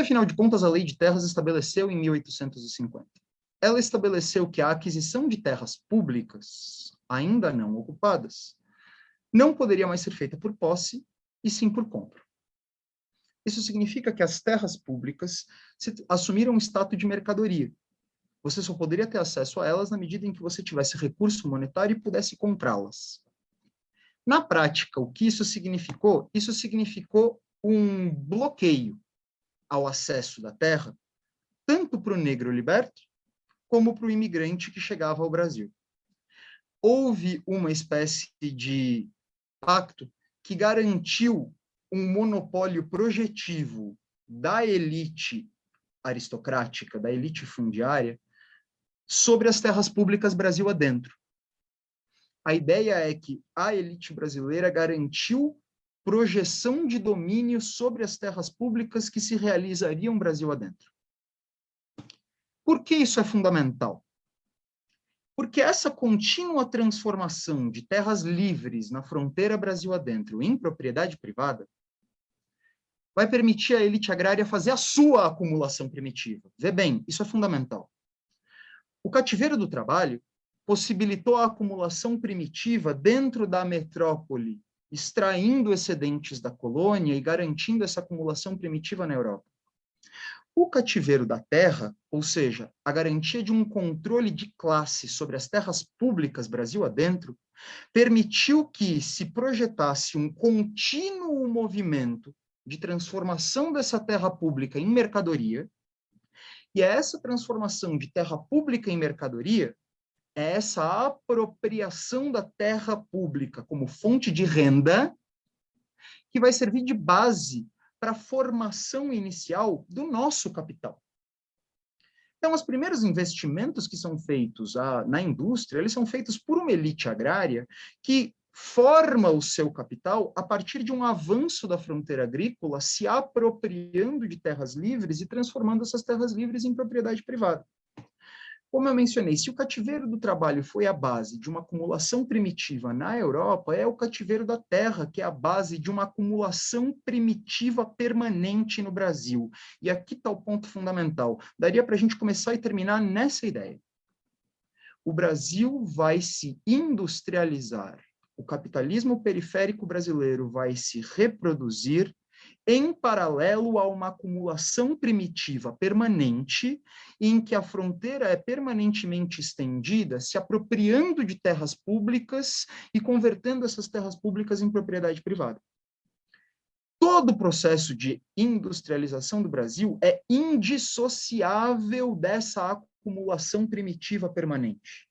afinal de contas, a Lei de Terras estabeleceu em 1850? Ela estabeleceu que a aquisição de terras públicas, ainda não ocupadas, não poderia mais ser feita por posse, e sim por compra. Isso significa que as terras públicas assumiram o status de mercadoria. Você só poderia ter acesso a elas na medida em que você tivesse recurso monetário e pudesse comprá-las. Na prática, o que isso significou? Isso significou um bloqueio ao acesso da terra, tanto para o negro liberto, como para o imigrante que chegava ao Brasil. Houve uma espécie de pacto que garantiu um monopólio projetivo da elite aristocrática, da elite fundiária, sobre as terras públicas Brasil adentro. A ideia é que a elite brasileira garantiu projeção de domínio sobre as terras públicas que se realizariam Brasil adentro. Por que isso é fundamental? Porque essa contínua transformação de terras livres na fronteira Brasil adentro em propriedade privada vai permitir à elite agrária fazer a sua acumulação primitiva. Vê bem, isso é fundamental. O cativeiro do trabalho possibilitou a acumulação primitiva dentro da metrópole, extraindo excedentes da colônia e garantindo essa acumulação primitiva na Europa. O cativeiro da terra, ou seja, a garantia de um controle de classe sobre as terras públicas Brasil adentro, permitiu que se projetasse um contínuo movimento de transformação dessa terra pública em mercadoria, e é essa transformação de terra pública em mercadoria, é essa apropriação da terra pública como fonte de renda, que vai servir de base para a formação inicial do nosso capital. Então, os primeiros investimentos que são feitos a, na indústria, eles são feitos por uma elite agrária que forma o seu capital a partir de um avanço da fronteira agrícola, se apropriando de terras livres e transformando essas terras livres em propriedade privada. Como eu mencionei, se o cativeiro do trabalho foi a base de uma acumulação primitiva na Europa, é o cativeiro da terra que é a base de uma acumulação primitiva permanente no Brasil. E aqui está o ponto fundamental. Daria para a gente começar e terminar nessa ideia. O Brasil vai se industrializar o capitalismo periférico brasileiro vai se reproduzir em paralelo a uma acumulação primitiva permanente, em que a fronteira é permanentemente estendida, se apropriando de terras públicas e convertendo essas terras públicas em propriedade privada. Todo o processo de industrialização do Brasil é indissociável dessa acumulação primitiva permanente.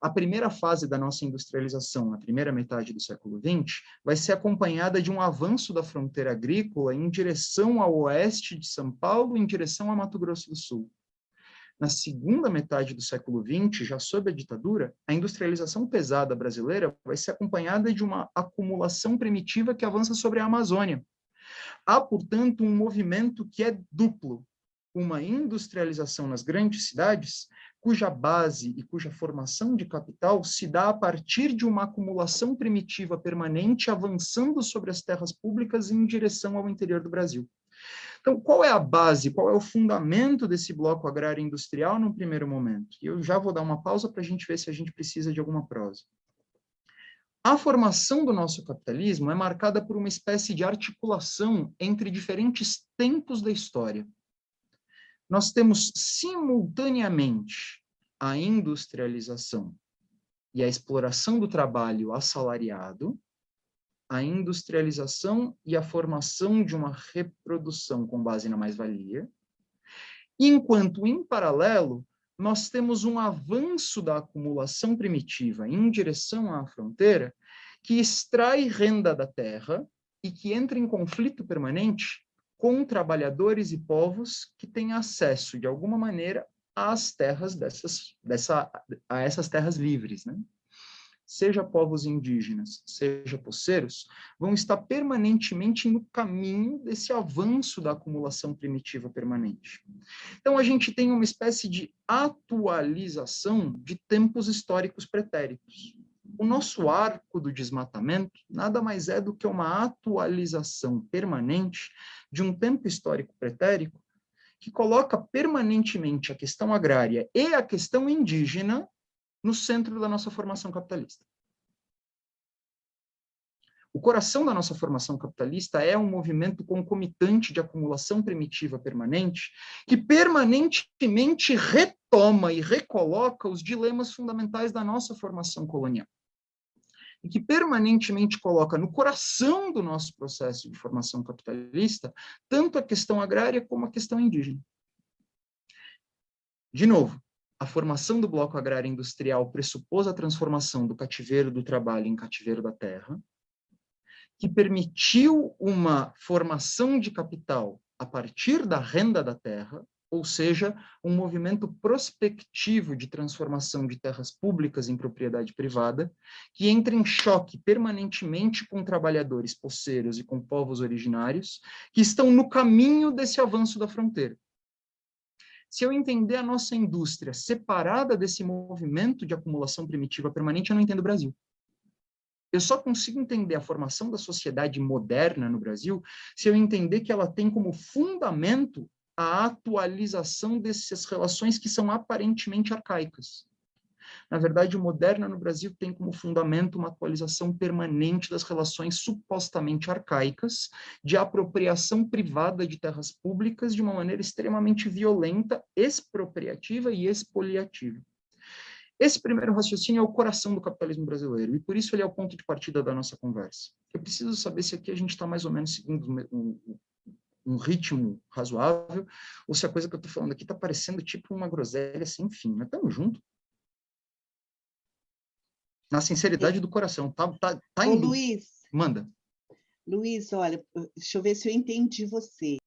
A primeira fase da nossa industrialização, na primeira metade do século XX, vai ser acompanhada de um avanço da fronteira agrícola em direção ao oeste de São Paulo, em direção a Mato Grosso do Sul. Na segunda metade do século XX, já sob a ditadura, a industrialização pesada brasileira vai ser acompanhada de uma acumulação primitiva que avança sobre a Amazônia. Há, portanto, um movimento que é duplo, uma industrialização nas grandes cidades, cuja base e cuja formação de capital se dá a partir de uma acumulação primitiva permanente avançando sobre as terras públicas em direção ao interior do Brasil. Então, qual é a base, qual é o fundamento desse bloco agrário industrial no primeiro momento? E eu já vou dar uma pausa para a gente ver se a gente precisa de alguma prosa. A formação do nosso capitalismo é marcada por uma espécie de articulação entre diferentes tempos da história nós temos simultaneamente a industrialização e a exploração do trabalho assalariado, a industrialização e a formação de uma reprodução com base na mais-valia, enquanto, em paralelo, nós temos um avanço da acumulação primitiva em direção à fronteira, que extrai renda da terra e que entra em conflito permanente com trabalhadores e povos que têm acesso, de alguma maneira, às terras dessas, dessa, a essas terras livres, né? Seja povos indígenas, seja poceiros, vão estar permanentemente no caminho desse avanço da acumulação primitiva permanente. Então, a gente tem uma espécie de atualização de tempos históricos pretéritos o nosso arco do desmatamento nada mais é do que uma atualização permanente de um tempo histórico pretérico que coloca permanentemente a questão agrária e a questão indígena no centro da nossa formação capitalista. O coração da nossa formação capitalista é um movimento concomitante de acumulação primitiva permanente, que permanentemente retoma e recoloca os dilemas fundamentais da nossa formação colonial. E que permanentemente coloca no coração do nosso processo de formação capitalista tanto a questão agrária como a questão indígena. De novo, a formação do bloco agrário industrial pressupôs a transformação do cativeiro do trabalho em cativeiro da terra, que permitiu uma formação de capital a partir da renda da terra, ou seja, um movimento prospectivo de transformação de terras públicas em propriedade privada, que entra em choque permanentemente com trabalhadores poceiros e com povos originários, que estão no caminho desse avanço da fronteira. Se eu entender a nossa indústria separada desse movimento de acumulação primitiva permanente, eu não entendo o Brasil. Eu só consigo entender a formação da sociedade moderna no Brasil se eu entender que ela tem como fundamento a atualização dessas relações que são aparentemente arcaicas. Na verdade, o moderna no Brasil tem como fundamento uma atualização permanente das relações supostamente arcaicas de apropriação privada de terras públicas de uma maneira extremamente violenta, expropriativa e expoliativa. Esse primeiro raciocínio é o coração do capitalismo brasileiro, e por isso ele é o ponto de partida da nossa conversa. Eu preciso saber se aqui a gente está mais ou menos seguindo um, ritmo razoável, ou se a coisa que eu estou falando aqui está parecendo tipo uma groselha sem fim. Mas estamos juntos. Na sinceridade do coração. Tá, tá, tá Ô, Luiz. Manda. Luiz, olha, deixa eu ver se eu entendi você.